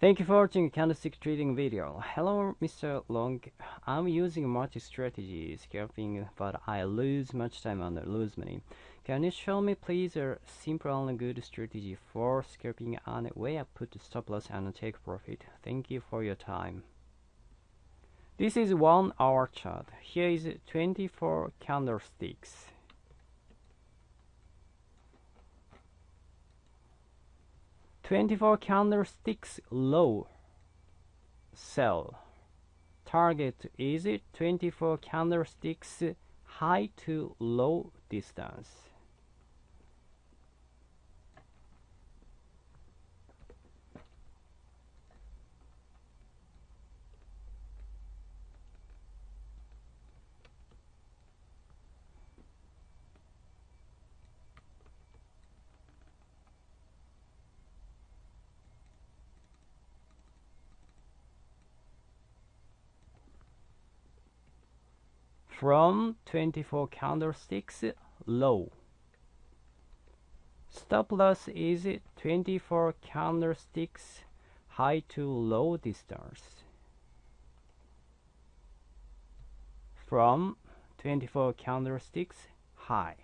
Thank you for watching candlestick trading video. Hello Mr. Long. I'm using multi-strategy scalping but I lose much time and lose money. Can you show me please a simple and good strategy for scalping and where I put stop loss and take profit? Thank you for your time. This is one hour chart. Here is 24 candlesticks. 24 candlesticks low. Sell. Target. Is 24 candlesticks high to low distance from 24 candlesticks low. Stop loss is 24 candlesticks high to low distance. From 24 candlesticks high.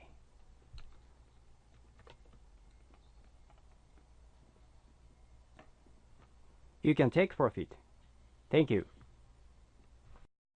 You can take profit. Thank you.